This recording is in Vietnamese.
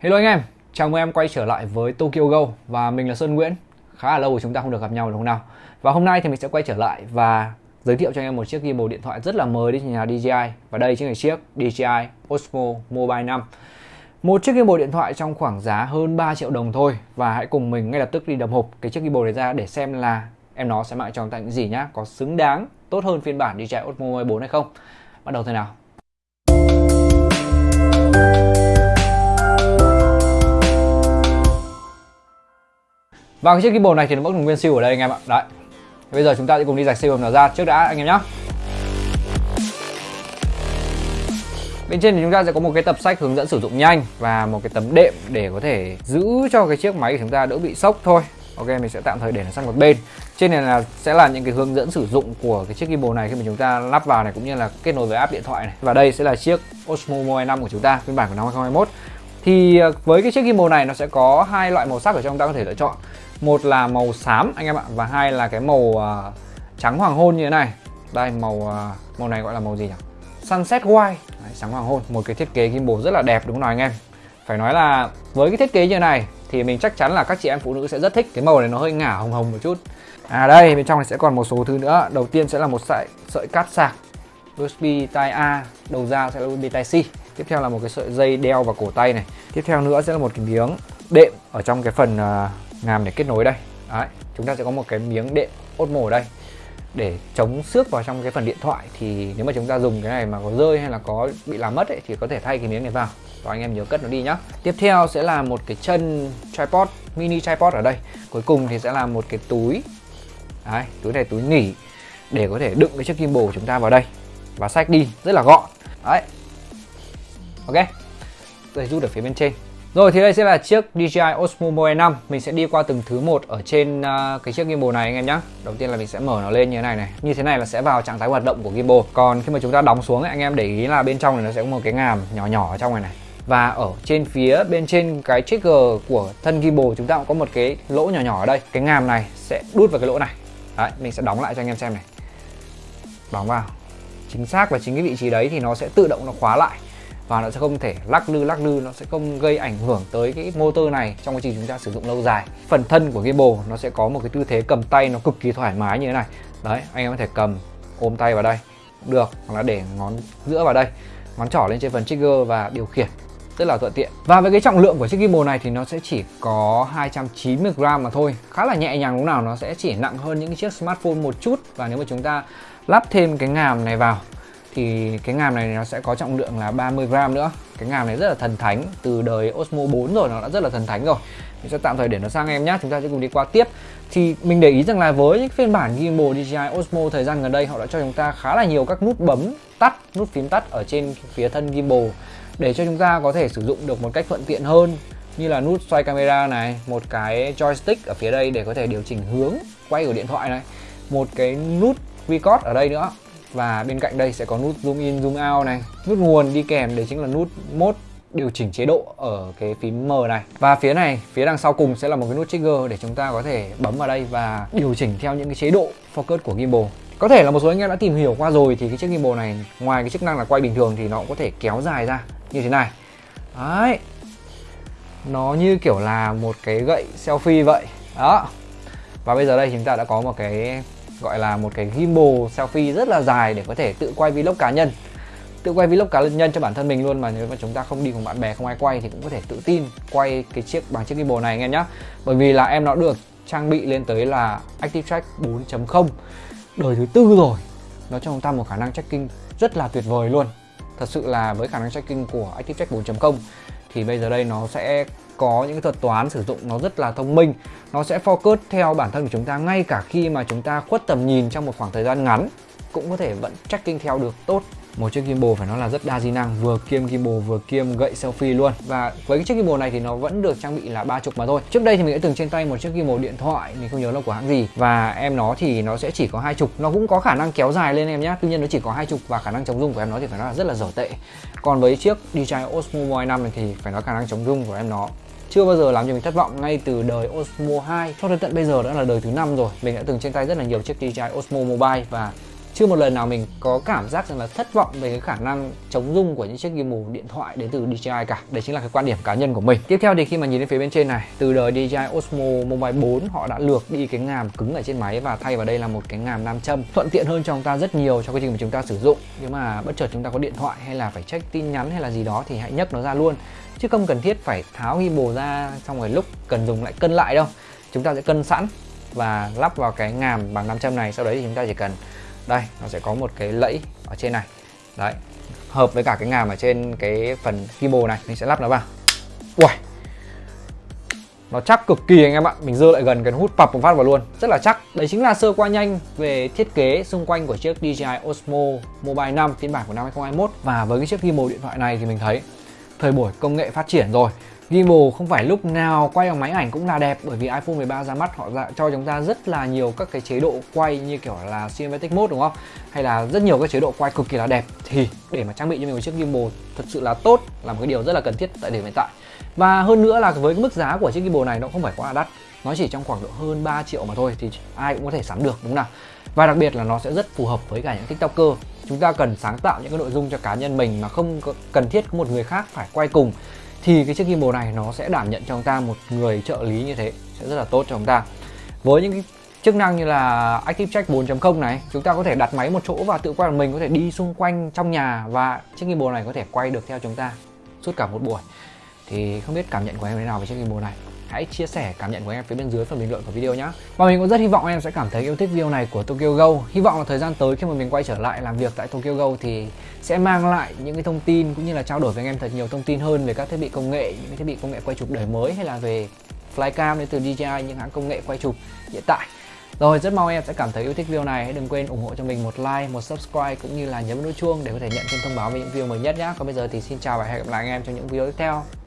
Hello anh em, chào mừng em quay trở lại với Tokyo Go và mình là Sơn Nguyễn. Khá là lâu rồi chúng ta không được gặp nhau đúng không nào? Và hôm nay thì mình sẽ quay trở lại và giới thiệu cho anh em một chiếc gimbal điện thoại rất là mới đến nhà DJI và đây chính là chiếc DJI Osmo Mobile 5. Một chiếc gimbal điện thoại trong khoảng giá hơn 3 triệu đồng thôi và hãy cùng mình ngay lập tức đi đập hộp cái chiếc gimbal này ra để xem là em nó sẽ mang cho chúng ta những gì nhá, có xứng đáng tốt hơn phiên bản DJI Osmo Mobile 4 hay không. Bắt đầu thôi nào. Và cái chiếc keyboard này thì nó vẫn còn nguyên siêu ở đây anh em ạ. Đấy. Bây giờ chúng ta sẽ cùng đi rạch siêu nó ra trước đã anh em nhé. Bên trên thì chúng ta sẽ có một cái tập sách hướng dẫn sử dụng nhanh và một cái tấm đệm để có thể giữ cho cái chiếc máy của chúng ta đỡ bị sốc thôi. Ok, mình sẽ tạm thời để nó sang một bên. Trên này là sẽ là những cái hướng dẫn sử dụng của cái chiếc gimbal này khi mà chúng ta lắp vào này cũng như là kết nối với app điện thoại này. Và đây sẽ là chiếc Osmo Mobile 5 của chúng ta, phiên bản của năm 2021. Thì à, với cái chiếc gimbal này nó sẽ có hai loại màu sắc ở trong ta có thể lựa chọn. Một là màu xám anh em ạ và hai là cái màu uh, trắng hoàng hôn như thế này. Đây màu uh, màu này gọi là màu gì nhỉ? Sunset white. Đấy, trắng hoàng hôn một cái thiết kế gimbal rất là đẹp đúng không nào anh em? Phải nói là với cái thiết kế như này thì mình chắc chắn là các chị em phụ nữ sẽ rất thích. Cái màu này nó hơi ngả hồng hồng một chút. À đây bên trong này sẽ còn một số thứ nữa. Đầu tiên sẽ là một sợi sợi cáp sạc USB Type A đầu ra sẽ là USB Type C. Tiếp theo là một cái sợi dây đeo vào cổ tay này tiếp theo nữa sẽ là một cái miếng đệm ở trong cái phần à, ngàm để kết nối đây. Đấy, chúng ta sẽ có một cái miếng đệm Osmo ở đây. Để chống xước vào trong cái phần điện thoại thì nếu mà chúng ta dùng cái này mà có rơi hay là có bị làm mất ấy, thì có thể thay cái miếng này vào. Và anh em nhớ cất nó đi nhá. Tiếp theo sẽ là một cái chân tripod mini tripod ở đây. Cuối cùng thì sẽ là một cái túi. Đấy, túi này túi nghỉ để có thể đựng cái chiếc gimbal của chúng ta vào đây. Và sách đi rất là gọn. Đấy. Ok tôi rút ở phía bên trên. Rồi thì đây sẽ là chiếc DJI Osmo Mobile 5 Mình sẽ đi qua từng thứ một ở trên uh, cái chiếc gimbal này anh em nhé Đầu tiên là mình sẽ mở nó lên như thế này này. Như thế này là sẽ vào trạng thái hoạt động của gimbal. Còn khi mà chúng ta đóng xuống ấy, anh em để ý là bên trong này nó sẽ có một cái ngàm nhỏ nhỏ ở trong này này. Và ở trên phía bên trên cái trigger của thân gimbal chúng ta cũng có một cái lỗ nhỏ nhỏ ở đây. Cái ngàm này sẽ đút vào cái lỗ này. Đấy, mình sẽ đóng lại cho anh em xem này. Đóng vào. Chính xác và chính cái vị trí đấy thì nó sẽ tự động nó khóa lại và nó sẽ không thể lắc lư lắc lư, nó sẽ không gây ảnh hưởng tới cái motor này trong quá trình chúng ta sử dụng lâu dài. Phần thân của gimbal nó sẽ có một cái tư thế cầm tay nó cực kỳ thoải mái như thế này. Đấy, anh em có thể cầm, ôm tay vào đây, được, hoặc là để ngón giữa vào đây, ngón trỏ lên trên phần trigger và điều khiển, rất là thuận tiện. Và với cái trọng lượng của chiếc gimbal này thì nó sẽ chỉ có 290 gram mà thôi, khá là nhẹ nhàng lúc nào nó sẽ chỉ nặng hơn những chiếc smartphone một chút. Và nếu mà chúng ta lắp thêm cái ngàm này vào thì cái ngàm này nó sẽ có trọng lượng là 30 gram nữa. Cái ngàm này rất là thần thánh, từ đời Osmo 4 rồi, nó đã rất là thần thánh rồi. Mình sẽ tạm thời để nó sang em nhé chúng ta sẽ cùng đi qua tiếp. Thì mình để ý rằng là với những phiên bản gimbal DJI Osmo thời gian gần đây, họ đã cho chúng ta khá là nhiều các nút bấm tắt, nút phím tắt ở trên phía thân gimbal, để cho chúng ta có thể sử dụng được một cách thuận tiện hơn, như là nút xoay camera này, một cái joystick ở phía đây để có thể điều chỉnh hướng, quay của điện thoại này, một cái nút record ở đây nữa và bên cạnh đây sẽ có nút zoom in, zoom out này. Nút nguồn đi kèm đấy chính là nút mode điều chỉnh chế độ ở cái phím M này. Và phía này, phía đằng sau cùng sẽ là một cái nút trigger để chúng ta có thể bấm vào đây và điều chỉnh theo những cái chế độ focus của gimbal. Có thể là một số anh em đã tìm hiểu qua rồi thì cái chiếc gimbal này, ngoài cái chức năng là quay bình thường thì nó cũng có thể kéo dài ra như thế này. Đấy. Nó như kiểu là một cái gậy selfie vậy. Đó. Và bây giờ đây chúng ta đã có một cái gọi là một cái gimbal selfie rất là dài để có thể tự quay vlog cá nhân. Tự quay vlog cá nhân cho bản thân mình luôn mà nếu mà chúng ta không đi cùng bạn bè, không ai quay thì cũng có thể tự tin quay cái chiếc, bằng chiếc gimbal này anh em nhé bởi vì là em nó được trang bị lên tới là Active Track 4.0 đời thứ tư rồi, nó cho chúng ta một khả năng tracking rất là tuyệt vời luôn. Thật sự là với khả năng tracking của Active Track 4.0 thì bây giờ đây nó sẽ có những thuật toán sử dụng nó rất là thông minh. Nó sẽ focus theo bản thân của chúng ta ngay cả khi mà chúng ta khuất tầm nhìn trong một khoảng thời gian ngắn, cũng có thể vẫn tracking theo được tốt. Một chiếc gimbal phải nói là rất đa di năng, vừa kiêm gimbal vừa kiêm gậy selfie luôn. Và với cái chiếc gimbal này thì nó vẫn được trang bị là ba chục mà thôi. Trước đây thì mình đã từng trên tay một chiếc gimbal điện thoại, mình không nhớ là của hãng gì. Và em nó thì nó sẽ chỉ có hai chục. Nó cũng có khả năng kéo dài lên em nhé tuy nhiên nó chỉ có hai chục và khả năng chống rung của em nó thì phải nói là rất là dở tệ. Còn với chiếc DJI Osmo Mobile 5 này thì phải nói khả năng chống rung của em nó chưa bao giờ làm cho mình thất vọng ngay từ đời Osmo 2 cho đến tận bây giờ đã là đời thứ năm rồi. Mình đã từng trên tay rất là nhiều chiếc DJI Osmo Mobile và chưa một lần nào mình có cảm giác rằng là thất vọng về cái khả năng chống rung của những chiếc gimbal điện thoại đến từ DJI cả. Đấy chính là cái quan điểm cá nhân của mình. Tiếp theo thì khi mà nhìn đến phía bên trên này, từ đời DJI Osmo Mobile 4 họ đã lược đi cái ngàm cứng ở trên máy và thay vào đây là một cái ngàm nam châm. Thuận tiện hơn cho chúng ta rất nhiều cho quá trình mà chúng ta sử dụng. Nếu mà bất chợt chúng ta có điện thoại hay là phải check tin nhắn hay là gì đó thì hãy nhấc nó ra luôn. Chứ không cần thiết phải tháo gimbal ra xong rồi lúc cần dùng lại cân lại đâu. Chúng ta sẽ cân sẵn và lắp vào cái ngàm bằng nam châm này. Sau đấy thì chúng ta chỉ cần đây, nó sẽ có một cái lẫy ở trên này. Đấy, hợp với cả cái ngàm ở trên cái phần keyboard này, mình sẽ lắp nó vào. Ui nó chắc cực kỳ anh em ạ. Mình dơ lại gần cần hút pập một phát vào luôn. Rất là chắc. Đấy chính là sơ qua nhanh về thiết kế xung quanh của chiếc DJI Osmo Mobile 5 phiên bản của năm 2021 và với cái chiếc keyboard điện thoại này thì mình thấy thời buổi công nghệ phát triển rồi. Gimbal không phải lúc nào quay bằng máy ảnh cũng là đẹp, bởi vì iPhone 13 ra mắt, họ ra, cho chúng ta rất là nhiều các cái chế độ quay như kiểu là cinematic mode, đúng không? Hay là rất nhiều các chế độ quay cực kỳ là đẹp thì để mà trang bị cho mình một chiếc gimbal thật sự là tốt, là một cái điều rất là cần thiết tại điểm hiện tại. Và hơn nữa là với cái mức giá của chiếc gimbal này nó không phải quá là đắt. Nó chỉ trong khoảng độ hơn 3 triệu mà thôi thì ai cũng có thể sắm được, đúng không nào? Và đặc biệt là nó sẽ rất phù hợp với cả những tiktoker Chúng ta cần sáng tạo những cái nội dung cho cá nhân mình mà không cần thiết có một người khác phải quay cùng thì cái chiếc gimbal này nó sẽ đảm nhận cho chúng ta một người trợ lý như thế, sẽ rất là tốt cho chúng ta. Với những cái chức năng như là Active Check 4.0 này, chúng ta có thể đặt máy một chỗ và tự quay mình có thể đi xung quanh trong nhà và chiếc gimbal này có thể quay được theo chúng ta suốt cả một buổi. Thì không biết cảm nhận của em thế nào về chiếc gimbal này? Hãy chia sẻ cảm nhận của em phía bên dưới phần bình luận của video nhé và mình cũng rất hy vọng em sẽ cảm thấy yêu thích video này của Tokyo Go. Hy vọng là thời gian tới khi mà mình quay trở lại làm việc tại Tokyo Go thì sẽ mang lại những cái thông tin cũng như là trao đổi với anh em thật nhiều thông tin hơn về các thiết bị công nghệ, những cái thiết bị công nghệ quay chụp đời mới hay là về flycam đến từ DJI những hãng công nghệ quay chụp hiện tại. Rồi, rất mong em sẽ cảm thấy yêu thích video này. Hãy đừng quên ủng hộ cho mình một like, một subscribe cũng như là nhấn nút chuông để có thể nhận thêm thông báo về những video mới nhất nhé còn bây giờ thì xin chào và hẹn gặp lại anh em trong những video tiếp theo.